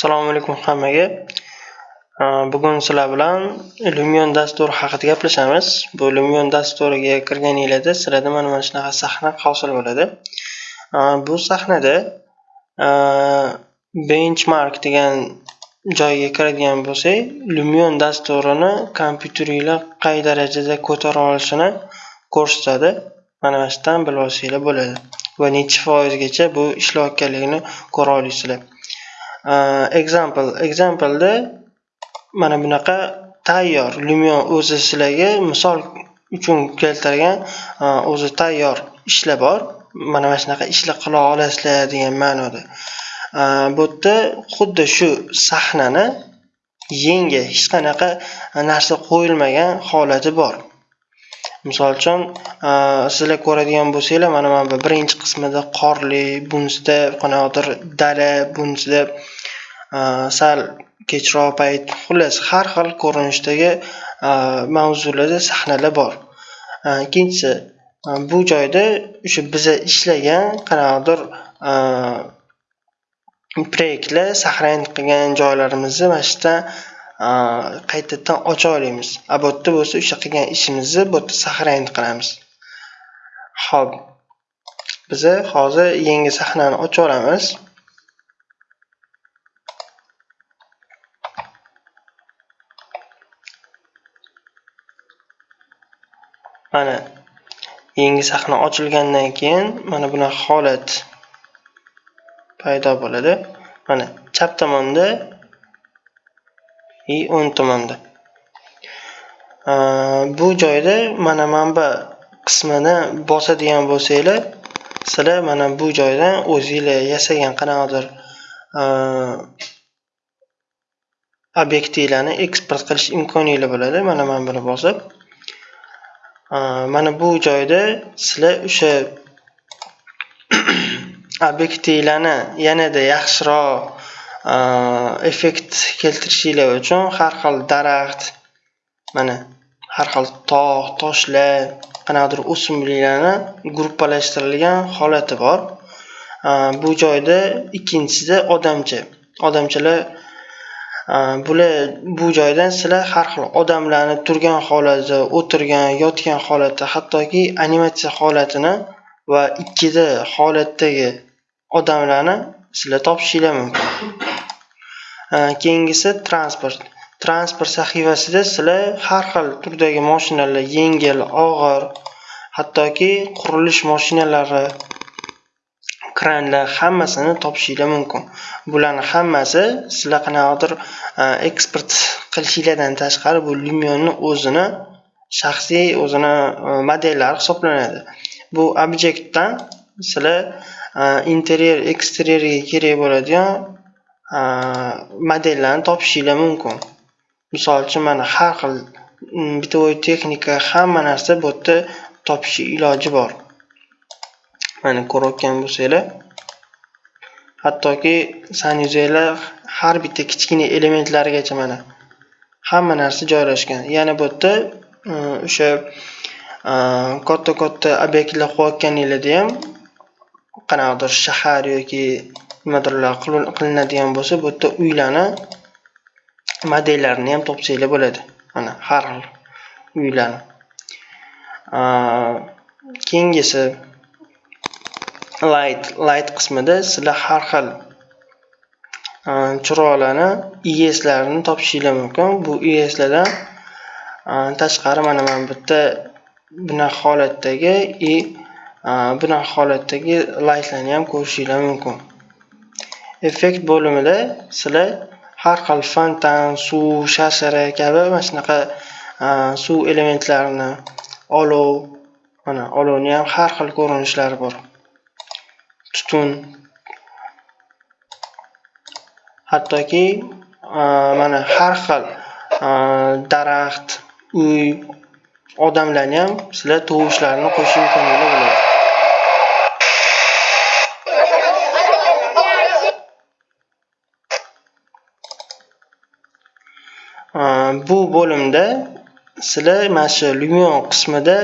Assalomu alaykum hammaga. Bugun sizlar bilan Lumion dasturi haqida gaplashamiz. Bu Lumion dasturiga kirganinglarda sizlarda mana mana shunaqa sahna hosil bo'ladi. Bu sahnada benchmark degan joyga kiradigan bo'lsak, Lumion dasturini kompyuteringlar qay darajada ko'tara olishini ko'rsatadi. Mana mana bilib olsanglar bo'ladi va necha foizgacha bu ishlayotganligini ko'ra olasizlar. Э, example exampleda mana bunaqa tayyor Lumion o'zi sizlarga misol uchun keltirgan e, o'zi tayyor ishlar bor. Mana mana shunaqa ishlar qila olasizlar degan ma'noda. E, Bu yerda xuddi shu sahnani yangi hech qanaqa narsa qo'yilmagan holati bor. Misol uchun, e, sizlar ko'radigan bo'lsanglar, mana mana bu birinchi qismida qorli, bunisida qanaqadir dala, bunisida e, sal kechroq payt, xullas har xil ko'rinishdagi e, mavzularda sahnalar bor. Ikkinchisi, bu joyda o'sha biza ishlagan qanaqadir proyektlar сохранить qilgan joylarimizni mana shu yerdan qaytadan ocha olamiz. A bu yerda bo'lsa o'sha qilgan ishimizni bu yerda saqlanib qilamiz. Xo'p, biza hozir yangi sahnani ocha olamiz. Mana yangi sahna ochilgandan keyin mana bunaqa holat paydo bo'ladi. Mana chap tomonda и o'ng tomonda. Bu joyda mana manba qismini bosadigan bo'lsanglar, sizlar mana bu joydan o'zinglar yasagan qanaqadir obyektinglarni eksport qilish imkoniyatlar bo'ladi. Mana mana buni bosib mana bu joyda sizlar o'sha obyektivlarni yanada yaxshiroq Э, effekt keltirishinglar uchun har xil daraxt, mana har xil tog', toshlar, qanaqadir o'simliklarni gruppalashtirilgan holati bor. Э, bu joyda ikkinchisida odamcha. Odamchalar э, bular bu joydan sizlar har xil odamlarni turgan holati, o'tirgan, yotgan holati, hattoki animatsiya holatini va ikkida holatdagi odamlarni sizlar topishinglar mumkin. Э, keyingisi transport. Transport sahifasida sizlar har xil turdagi mashinalar, yengil, og'ir, hattoki qurilish mashinalari, kranlar hammasini topishinglar mumkin. Bularning hammasi sizlar qanaqadir e, eksport qilishinglardan tashqari bu lumionni o'zini shaxsiy o'zini e, modellari hisoblanadi. Bu obyektdan sizlar e, interyer, eksteryerga kerak bo'ladigan modellarni topishinglar mumkin. Misol uchun mana har xil mm, bitovoy texnika hamma narsa bu yerda topish iloji bor. Mana ko'rayotgan bo'lsanglar, hattoki sanuzeylar har bitta kichkina elementlarigacha mana hamma narsa joylashgan. Yana bu yerda mm, o'sha katta-katta obyektlar qo'yayotganinglarda ham qanaqadir shahar yoki nimadirlar qilinadigan bo'lsa, bu yerda uylarni modellarini ham topsanglar bo'ladi. Mana har xil uylarni. Keyingisi light light qismida sizlar har xil chiroqlarni ES'larini topishinglar mumkin. Bu ES'lardan tashqari mana mana bitta bunaqa holatdagi e, и bunaqa holatdagi laytlarni ham ko'rishinglar mumkin. Effekt bo'limida sizlar har xil fontan, suv, shashara kabi mana shunaqa e, suv elementlarini, olov, mana olovni ham har xil ko'rinishlari bor. Tutun hattoki e, mana har xil e, daraxt, uy, odamlarni ham sizlar tovushlarni qo'shish imkoniyatlar bo'ladi. Bu bo'limda sizlar mana shu Lumion qismida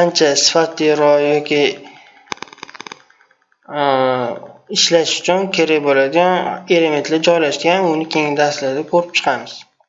ancha sifatliroq yoki ishlash uchun kerak bo'ladigan elementlar joylashgan uni keyingi darslarda ko'rib chiqamiz